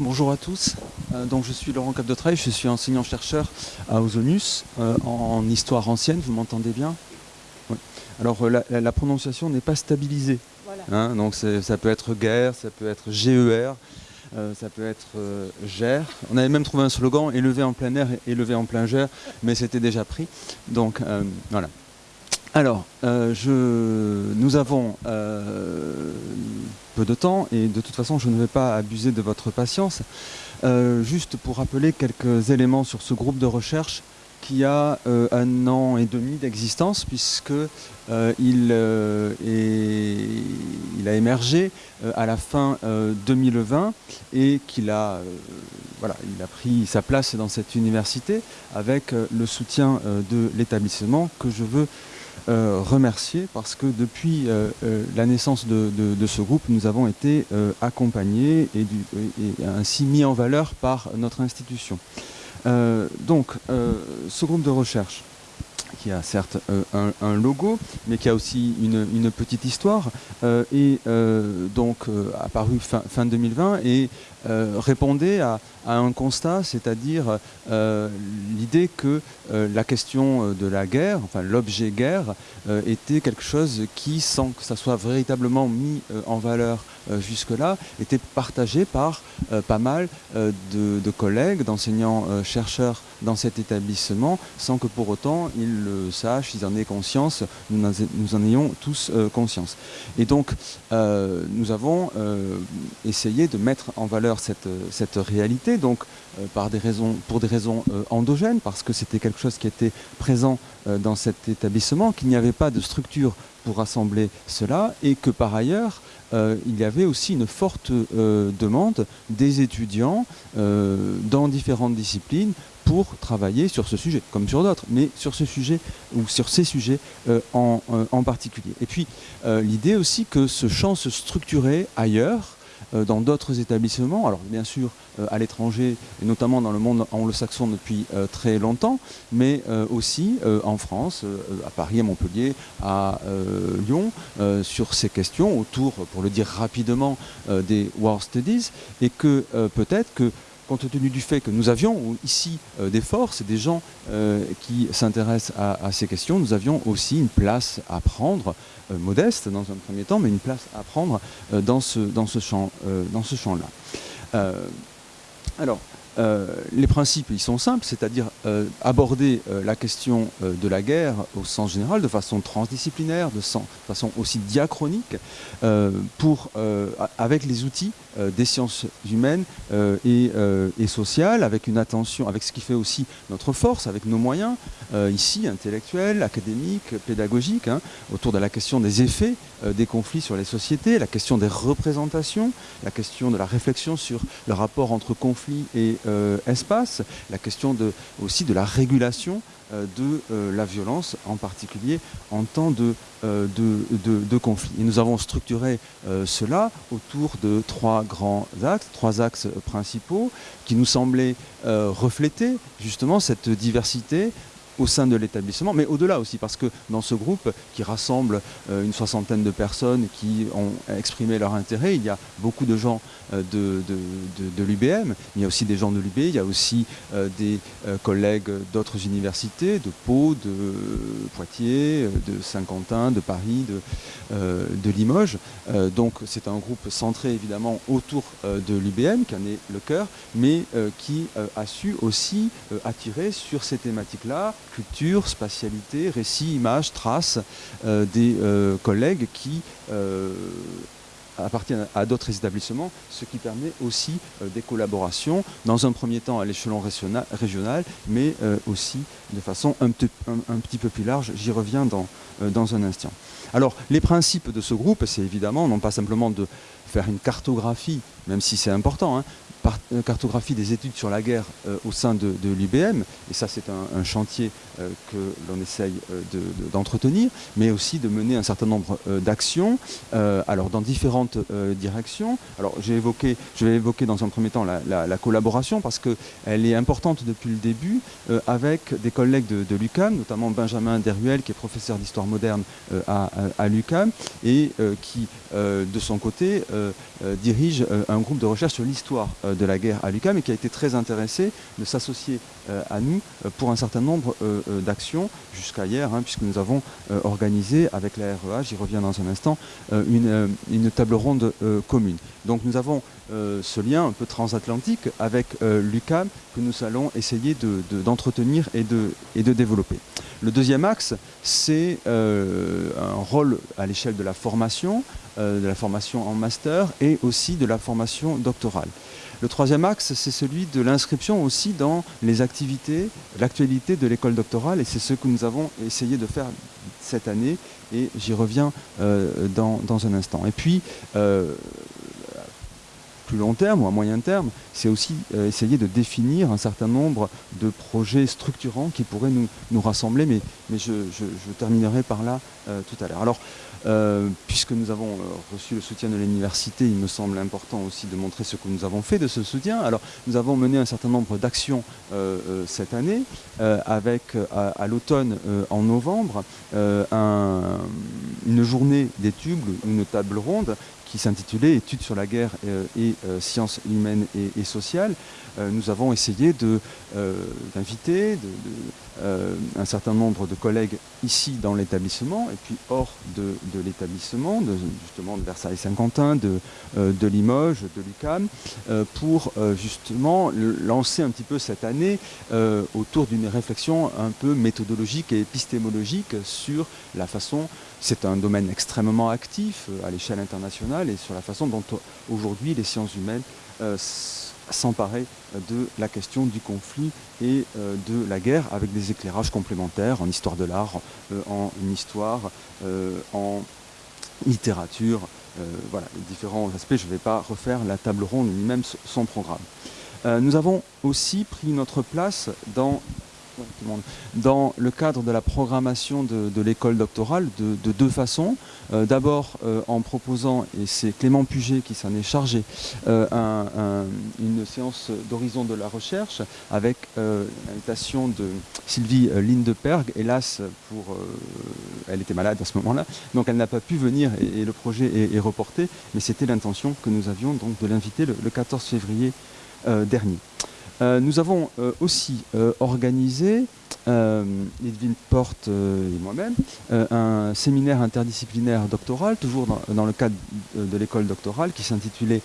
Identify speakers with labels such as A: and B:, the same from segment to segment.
A: Bonjour à tous, euh, donc je suis Laurent Capdetreuil, je suis enseignant-chercheur à Ozonius euh, en histoire ancienne, vous m'entendez bien? Alors euh, la, prononciation n'est pas stabilisée, hein, donc ça peut être guerre, ça peut être GER, ça peut être GER. On avait même trouvé un slogan, élevé en plein air élevé en plein GER, mais c'était déjà pris, donc voilà. Alors, je, nous avons peu de temps et de toute façon je ne vais pas abuser de votre patience. Euh, juste pour rappeler quelques éléments sur ce groupe de recherche qui a euh, un an et demi d'existence puisque euh, il, a émergé à la fin 2020 et qu'il a pris sa place dans cette université avec le soutien de l'établissement que je veux euh, remercier parce que depuis euh, euh, la naissance de, ce groupe, nous avons été accompagnés et, ainsi mis en valeur par notre institution. donc, ce groupe de recherche qui a certes un, logo, mais qui a aussi une, petite histoire, et donc apparu fin, fin 2020 et répondait à, un constat, c'est-à-dire euh, l'idée que euh, la question euh, de la guerre, enfin l'objet guerre, était quelque chose qui, sans que ça soit véritablement mis en valeur jusque-là, était partagé par pas mal de, collègues, d'enseignants-chercheurs dans cet établissement, sans que pour autant ils le sachent, ils en aient conscience, nous nous en ayons tous conscience. Et donc, nous avons essayé de mettre en valeur cette, cette réalité, donc euh, par des raisons, pour des raisons euh, endogènes, parce que c'était quelque chose qui était présent euh, dans cet établissement, qu'il n'y avait pas de structure pour rassembler cela, et que par ailleurs, il y avait aussi une forte demande des étudiants dans différentes disciplines pour travailler sur ce sujet, comme sur d'autres, mais sur ce sujet ou sur ces sujets en, en, particulier. Et puis l'idée aussi que ce champ se structurait ailleurs, euh, dans d'autres établissements, alors bien sûr euh, à l'étranger, et notamment dans le monde anglo-saxon depuis euh, très longtemps, mais aussi en France, à Paris, à Montpellier, à Lyon, sur ces questions autour, pour le dire rapidement, des War Studies, et que peut-être que compte tenu du fait que nous avions ici des forces et des gens qui s'intéressent à, ces questions, nous avions aussi une place à prendre euh, modeste dans un premier temps, mais une place à prendre euh, dans ce, champ-là. Euh, alors, les principes, ils sont simples, c'est-à-dire aborder la question de la guerre au sens général, de façon transdisciplinaire, de, façon aussi diachronique, pour, avec les outils des sciences humaines et, et, sociales, avec une attention, avec ce qui fait aussi notre force, avec nos moyens, euh, ici, intellectuels, académiques, pédagogiques, hein, autour de la question des effets euh, des conflits sur les sociétés, la question des représentations, la question de la réflexion sur le rapport entre conflit et euh, espace, la question aussi de la régulation de la violence, en particulier en temps de, de, de, conflit. Et nous avons structuré cela autour de trois grands axes, trois axes principaux qui nous semblaient refléter justement cette diversité au sein de l'établissement, mais au-delà aussi, parce que dans ce groupe qui rassemble euh, une soixantaine de personnes qui ont exprimé leur intérêt, il y a beaucoup de gens euh, de, de, l'UBM, il y a aussi des gens de l'UB, il y a aussi euh, des collègues d'autres universités, de Pau, de Poitiers, de Saint-Quentin, de Paris, de, de Limoges. donc c'est un groupe centré évidemment autour de l'UBM, qui en est le cœur, mais qui a su aussi attirer sur ces thématiques-là spatialité, récit, image, traces euh, des euh, collègues qui euh, appartiennent à d'autres établissements, ce qui permet aussi des collaborations, dans un premier temps à l'échelon régional, mais aussi de façon un, petit peu plus large. J'y reviens dans, dans un instant. Alors, les principes de ce groupe, c'est évidemment non pas simplement de faire une cartographie, même si c'est important, hein, cartographie des études sur la guerre euh, au sein de, l'UBM, et ça c'est un, chantier euh, que l'on essaye d'entretenir, mais aussi de mener un certain nombre d'actions, alors dans différentes directions. Alors j'ai évoqué, je vais évoquer dans un premier temps la, collaboration, parce qu'elle est importante depuis le début, avec des collègues de, l'UCAM, notamment Benjamin Deruel, qui est professeur d'histoire moderne à, à l'UCAM, et qui, de son côté, dirige un groupe de recherche sur l'histoire de la guerre à l'UCAM et qui a été très intéressé de s'associer à nous pour un certain nombre d'actions jusqu'à hier, hein, puisque nous avons organisé avec la REA, j'y reviens dans un instant, une, table ronde commune. Donc nous avons ce lien un peu transatlantique avec l'UCAM que nous allons essayer d'entretenir et, de, et de développer. Le deuxième axe, c'est un rôle à l'échelle de la formation, de la formation en master et aussi de la formation doctorale. Le troisième axe, c'est celui de l'inscription aussi dans les activités, l'actualité de l'école doctorale, et c'est ce que nous avons essayé de faire cette année, et j'y reviens dans, un instant. Et puis, plus long terme ou à moyen terme, c'est aussi euh, essayer de définir un certain nombre de projets structurants qui pourraient nous, nous rassembler, mais, mais je, terminerai par là euh, tout à l'heure. Alors, euh, puisque nous avons reçu le soutien de l'université, il me semble important aussi de montrer ce que nous avons fait de ce soutien. Alors, nous avons mené un certain nombre d'actions cette année, avec à, l'automne, en novembre, une journée d'études, une table ronde qui s'intitulait Études sur la guerre euh, et euh, sciences humaines et, sociales, euh, nous avons essayé d'inviter un certain nombre de collègues ici dans l'établissement et puis hors de, l'établissement, justement de Versailles-Saint-Quentin, de, de, Limoges, de l'UCAM, pour justement lancer un petit peu cette année autour d'une réflexion un peu méthodologique et épistémologique sur la façon c'est un domaine extrêmement actif à l'échelle internationale et sur la façon dont aujourd'hui les sciences humaines euh, s'emparaient de la question du conflit et euh, de la guerre avec des éclairages complémentaires en histoire de l'art, en histoire, en littérature, voilà, les différents aspects. Je ne vais pas refaire la table ronde ni même son programme. nous avons aussi pris notre place dans dans le cadre de la programmation de, l'école doctorale de, deux façons. Euh, d'abord euh, en proposant, et c'est Clément Puget qui s'en est chargé, euh, une séance d'horizon de la recherche avec l'invitation de Sylvie Lindeperg, hélas, pour, elle était malade à ce moment-là, donc elle n'a pas pu venir et, le projet est, reporté, mais c'était l'intention que nous avions donc de l'inviter le, 14 février dernier. Euh, nous avons euh, aussi euh, organisé, Edwin Porte et moi-même, un séminaire interdisciplinaire doctoral, toujours dans, le cadre de l'école doctorale, qui s'intitulait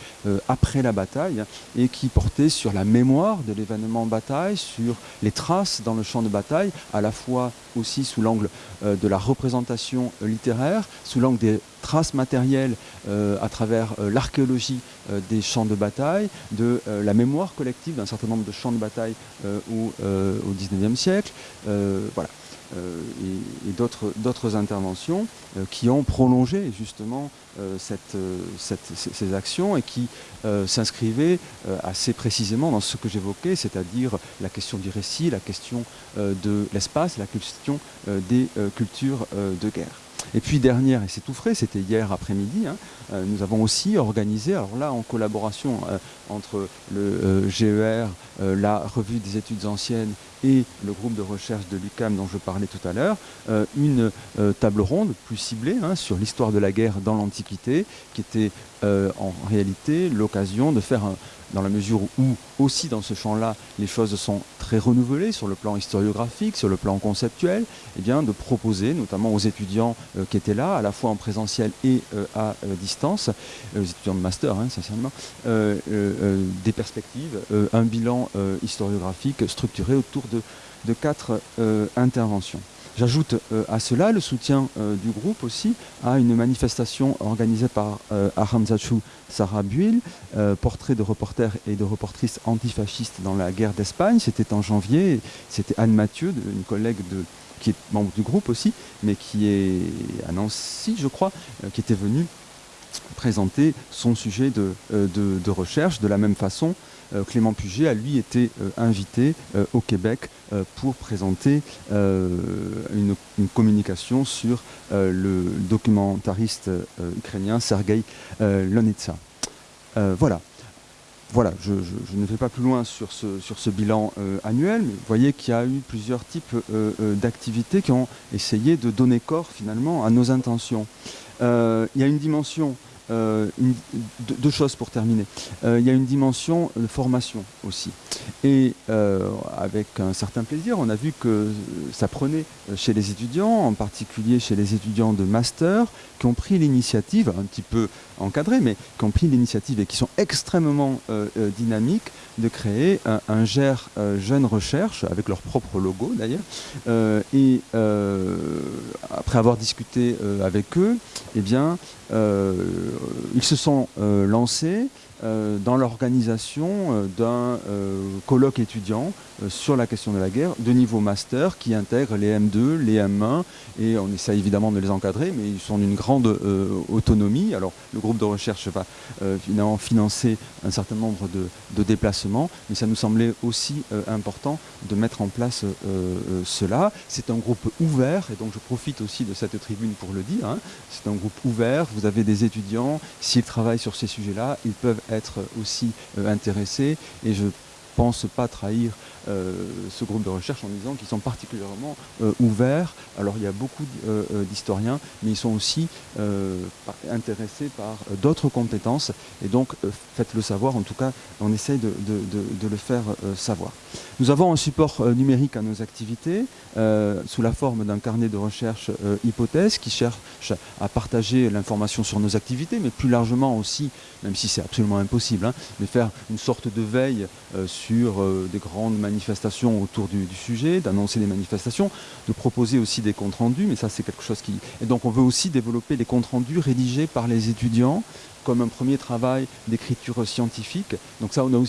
A: Après la bataille et qui portait sur la mémoire de l'événement bataille, sur les traces dans le champ de bataille, à la fois aussi sous l'angle de la représentation littéraire, sous l'angle des traces matérielles à travers l'archéologie des champs de bataille, de la mémoire collective d'un certain nombre de champs de bataille au, au 19e siècle. voilà. et, d'autres interventions qui ont prolongé justement ces actions et qui s'inscrivaient assez précisément dans ce que j'évoquais, c'est-à-dire la question du récit, la question de l'espace, la question des cultures de guerre. Et puis dernière, et c'est tout frais, c'était hier après-midi, hein, euh, nous avons aussi organisé, alors là en collaboration euh, entre le euh, GER, la revue des études anciennes et le groupe de recherche de l'UCAM dont je parlais tout à l'heure, une table ronde plus ciblée hein, sur l'histoire de la guerre dans l'Antiquité, qui était en réalité l'occasion de faire dans la mesure où aussi dans ce champ-là, les choses sont très renouvelées sur le plan historiographique, sur le plan conceptuel, eh bien de proposer, notamment aux étudiants euh, qui étaient là, à la fois en présentiel et euh, à euh, distance, aux étudiants de master hein, essentiellement, des perspectives, un bilan historiographique structuré autour de, quatre interventions. J'ajoute euh, à cela le soutien euh, du groupe aussi à une manifestation organisée par euh, Aramzachu Sarah Buil, portrait de reporters et de reportrices antifascistes dans la guerre d'Espagne. C'était en janvier. C'était Anne Mathieu, une collègue de, qui est membre du groupe aussi, mais qui est à Nancy, je crois, qui était venue présenter son sujet de, de recherche de la même façon euh, Clément Puget a lui été euh, invité euh, au Québec pour présenter une, communication sur le documentariste ukrainien Sergei Lonetsa. voilà. Voilà, je, ne vais pas plus loin sur ce, sur ce bilan annuel, mais vous voyez qu'il y a eu plusieurs types d'activités qui ont essayé de donner corps finalement à nos intentions. il y a une dimension deux, choses pour terminer. il y a une dimension de formation aussi. Et avec un certain plaisir, on a vu que ça prenait chez les étudiants, en particulier chez les étudiants de master, qui ont pris l'initiative, un petit peu encadrée, mais qui ont pris l'initiative et qui sont extrêmement dynamiques, de créer un, un GER Jeune Recherche, avec leur propre logo d'ailleurs. et après avoir discuté avec eux, eh bien, ils se sont lancés dans l'organisation d'un colloque étudiant euh, sur la question de la guerre de niveau master qui intègre les M2, les M1 et on essaie évidemment de les encadrer mais ils sont d'une grande euh, autonomie. Alors le groupe de recherche va euh, finalement financer un certain nombre de, déplacements mais ça nous semblait aussi important de mettre en place cela. C'est un groupe ouvert et donc je profite aussi de cette tribune pour le dire. Hein. C'est un groupe ouvert, vous avez des étudiants, s'ils travaillent sur ces sujets-là, ils peuvent être aussi intéressés et je pense pas trahir euh, ce groupe de recherche en disant qu'ils sont particulièrement euh, ouverts. Alors il y a beaucoup euh, d'historiens, mais ils sont aussi intéressés par d'autres compétences. Et donc faites-le savoir, en tout cas on essaye de, le faire savoir. Nous avons un support numérique à nos activités sous la forme d'un carnet de recherche hypothèse qui cherche à partager l'information sur nos activités, mais plus largement aussi, même si c'est absolument impossible, hein, de faire une sorte de veille sur des grandes manifestations autour du, sujet, d'annoncer les manifestations, de proposer aussi des comptes rendus, mais ça c'est quelque chose qui... Et donc on veut aussi développer les comptes rendus rédigés par les étudiants comme un premier travail d'écriture scientifique. Donc ça, on a,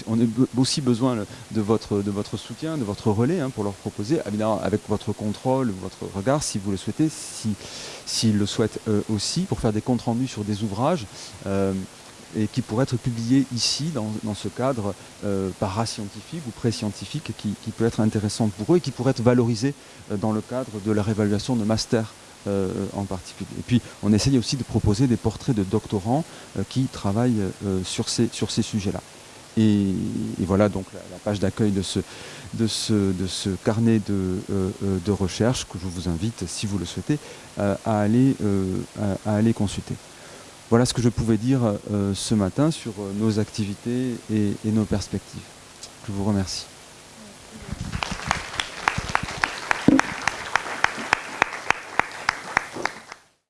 A: aussi, besoin de votre, de votre soutien, de votre relais hein, pour leur proposer, évidemment avec votre contrôle, votre regard, si vous le souhaitez, s'ils si, le souhaitent aussi, pour faire des comptes rendus sur des ouvrages. Euh, et qui pourrait être publié ici, dans, ce cadre euh, parascientifique ou pré-scientifique, qui, peut être intéressant pour eux et qui pourrait être valorisé euh, dans le cadre de leur évaluation de master euh, en particulier. Et puis, on essaye aussi de proposer des portraits de doctorants qui travaillent sur ces, sur ces sujets-là. Et, voilà donc la, page d'accueil de ce, de, ce, de ce carnet de, de, recherche que je vous invite, si vous le souhaitez, à, aller, à aller consulter. Voilà ce que je pouvais dire euh, ce matin sur euh, nos activités et nos perspectives. Je vous remercie.